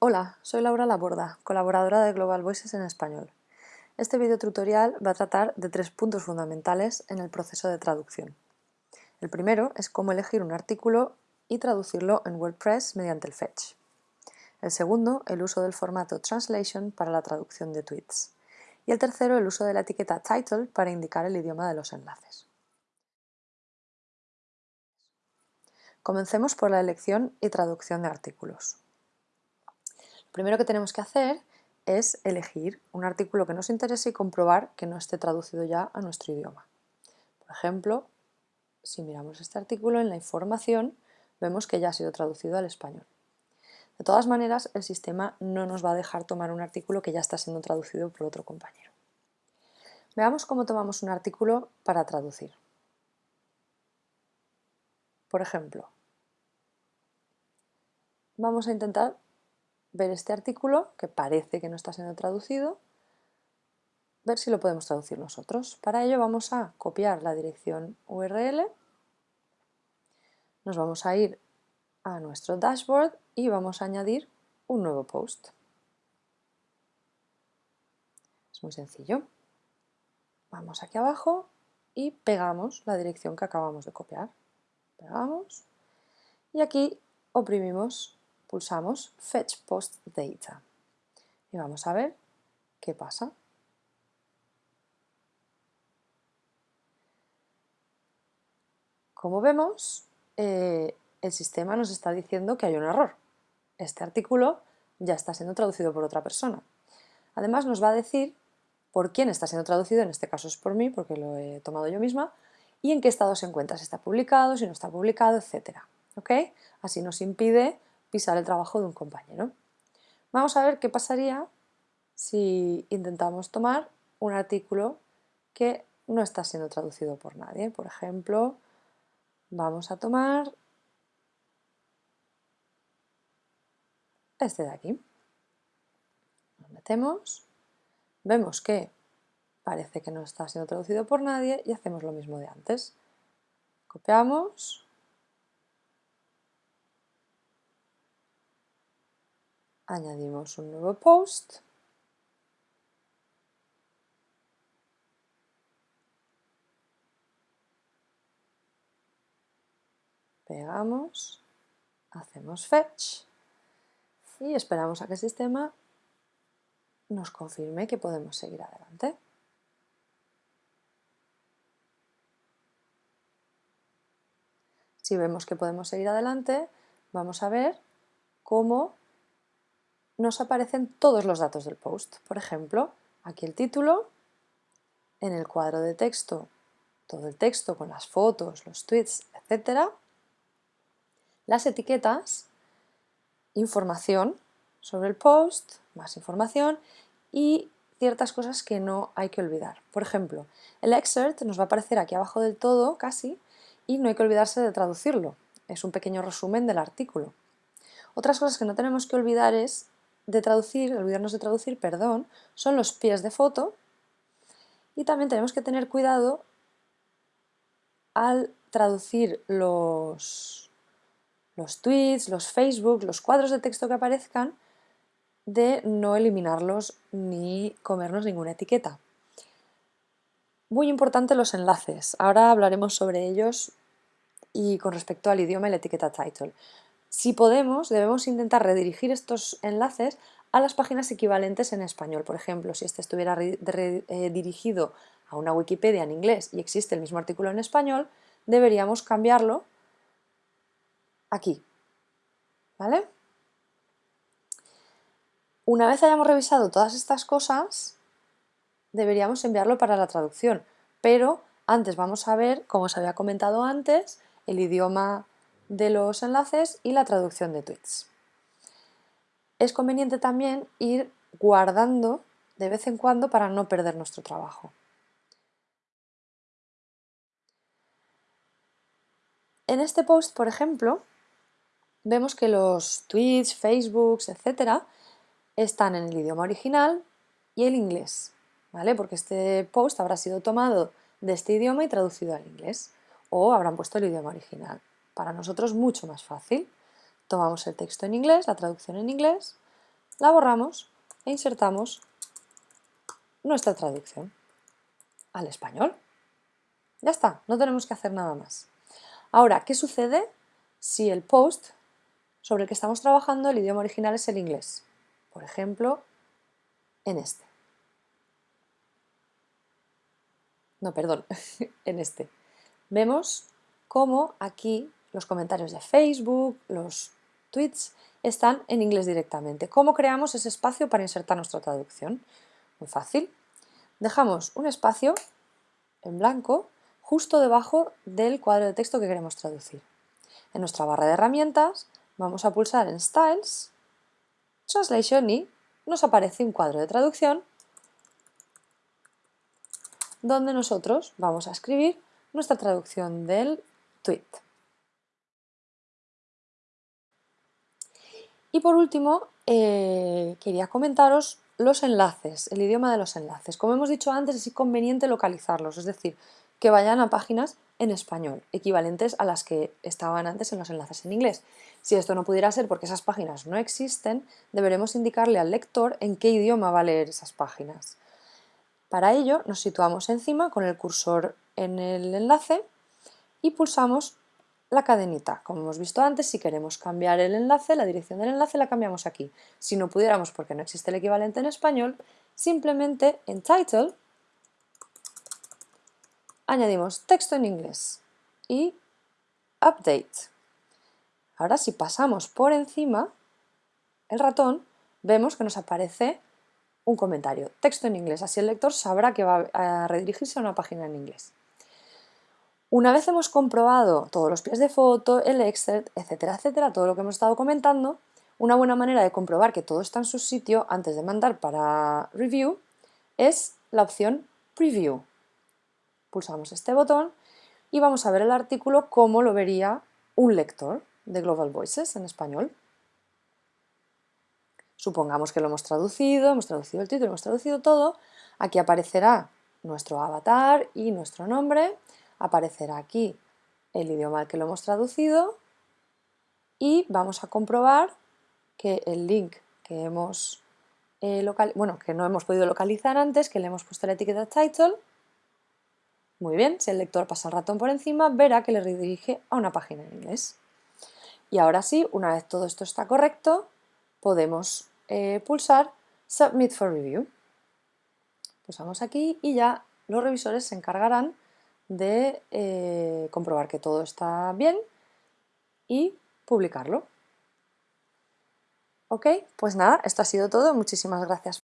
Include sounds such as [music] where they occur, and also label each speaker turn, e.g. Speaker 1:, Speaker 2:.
Speaker 1: Hola, soy Laura Laborda, colaboradora de Global Voices en español. Este video tutorial va a tratar de tres puntos fundamentales en el proceso de traducción. El primero es cómo elegir un artículo y traducirlo en WordPress mediante el Fetch. El segundo, el uso del formato Translation para la traducción de tweets. Y el tercero, el uso de la etiqueta Title para indicar el idioma de los enlaces. Comencemos por la elección y traducción de artículos. Primero que tenemos que hacer es elegir un artículo que nos interese y comprobar que no esté traducido ya a nuestro idioma. Por ejemplo, si miramos este artículo en la información, vemos que ya ha sido traducido al español. De todas maneras, el sistema no nos va a dejar tomar un artículo que ya está siendo traducido por otro compañero. Veamos cómo tomamos un artículo para traducir. Por ejemplo, vamos a intentar ver este artículo, que parece que no está siendo traducido, ver si lo podemos traducir nosotros. Para ello vamos a copiar la dirección URL, nos vamos a ir a nuestro dashboard y vamos a añadir un nuevo post. Es muy sencillo. Vamos aquí abajo y pegamos la dirección que acabamos de copiar. Pegamos y aquí oprimimos pulsamos Fetch Post Data y vamos a ver qué pasa. Como vemos, eh, el sistema nos está diciendo que hay un error. Este artículo ya está siendo traducido por otra persona. Además nos va a decir por quién está siendo traducido, en este caso es por mí, porque lo he tomado yo misma, y en qué estado se encuentra, si está publicado, si no está publicado, etc. Así nos impide pisar el trabajo de un compañero. Vamos a ver qué pasaría si intentamos tomar un artículo que no está siendo traducido por nadie. Por ejemplo, vamos a tomar este de aquí. Lo metemos, vemos que parece que no está siendo traducido por nadie y hacemos lo mismo de antes. Copiamos, añadimos un nuevo post pegamos, hacemos fetch y esperamos a que el sistema nos confirme que podemos seguir adelante. Si vemos que podemos seguir adelante, vamos a ver cómo nos aparecen todos los datos del post. Por ejemplo, aquí el título, en el cuadro de texto, todo el texto con las fotos, los tweets, etc. Las etiquetas, información sobre el post, más información y ciertas cosas que no hay que olvidar. Por ejemplo, el excerpt nos va a aparecer aquí abajo del todo, casi, y no hay que olvidarse de traducirlo. Es un pequeño resumen del artículo. Otras cosas que no tenemos que olvidar es de traducir, olvidarnos de traducir, perdón, son los pies de foto y también tenemos que tener cuidado al traducir los, los tweets, los Facebook, los cuadros de texto que aparezcan, de no eliminarlos ni comernos ninguna etiqueta. Muy importante los enlaces. Ahora hablaremos sobre ellos y con respecto al idioma y la etiqueta title. Si podemos, debemos intentar redirigir estos enlaces a las páginas equivalentes en español. Por ejemplo, si este estuviera eh, dirigido a una Wikipedia en inglés y existe el mismo artículo en español, deberíamos cambiarlo aquí. ¿Vale? Una vez hayamos revisado todas estas cosas, deberíamos enviarlo para la traducción, pero antes vamos a ver, como os había comentado antes, el idioma de los enlaces y la traducción de tweets. Es conveniente también ir guardando de vez en cuando para no perder nuestro trabajo. En este post, por ejemplo, vemos que los tweets, facebooks, etcétera, están en el idioma original y el inglés, ¿vale? Porque este post habrá sido tomado de este idioma y traducido al inglés, o habrán puesto el idioma original para nosotros mucho más fácil. Tomamos el texto en inglés, la traducción en inglés, la borramos e insertamos nuestra traducción al español. Ya está, no tenemos que hacer nada más. Ahora, ¿qué sucede si el post sobre el que estamos trabajando, el idioma original es el inglés? Por ejemplo, en este. No, perdón, [laughs] en este. Vemos cómo aquí los comentarios de Facebook, los tweets, están en inglés directamente. ¿Cómo creamos ese espacio para insertar nuestra traducción? Muy fácil. Dejamos un espacio en blanco justo debajo del cuadro de texto que queremos traducir. En nuestra barra de herramientas vamos a pulsar en Styles, Translation y nos aparece un cuadro de traducción donde nosotros vamos a escribir nuestra traducción del tweet. Y por último, eh, quería comentaros los enlaces, el idioma de los enlaces. Como hemos dicho antes, es conveniente localizarlos, es decir, que vayan a páginas en español, equivalentes a las que estaban antes en los enlaces en inglés. Si esto no pudiera ser porque esas páginas no existen, deberemos indicarle al lector en qué idioma va a leer esas páginas. Para ello nos situamos encima con el cursor en el enlace y pulsamos la cadenita. Como hemos visto antes, si queremos cambiar el enlace, la dirección del enlace la cambiamos aquí. Si no pudiéramos porque no existe el equivalente en español, simplemente en Title añadimos texto en inglés y Update. Ahora si pasamos por encima el ratón, vemos que nos aparece un comentario, texto en inglés, así el lector sabrá que va a redirigirse a una página en inglés. Una vez hemos comprobado todos los pies de foto, el excerpt, etcétera, etcétera, todo lo que hemos estado comentando, una buena manera de comprobar que todo está en su sitio antes de mandar para review es la opción preview. Pulsamos este botón y vamos a ver el artículo como lo vería un lector de Global Voices en español. Supongamos que lo hemos traducido, hemos traducido el título, hemos traducido todo. Aquí aparecerá nuestro avatar y nuestro nombre. Aparecerá aquí el idioma al que lo hemos traducido y vamos a comprobar que el link que hemos eh, bueno, que no hemos podido localizar antes, que le hemos puesto la etiqueta title. Muy bien, si el lector pasa el ratón por encima, verá que le redirige a una página en inglés. Y ahora sí, una vez todo esto está correcto, podemos eh, pulsar Submit for Review. Pulsamos aquí y ya los revisores se encargarán de eh, comprobar que todo está bien y publicarlo. Ok, pues nada, esto ha sido todo. Muchísimas gracias.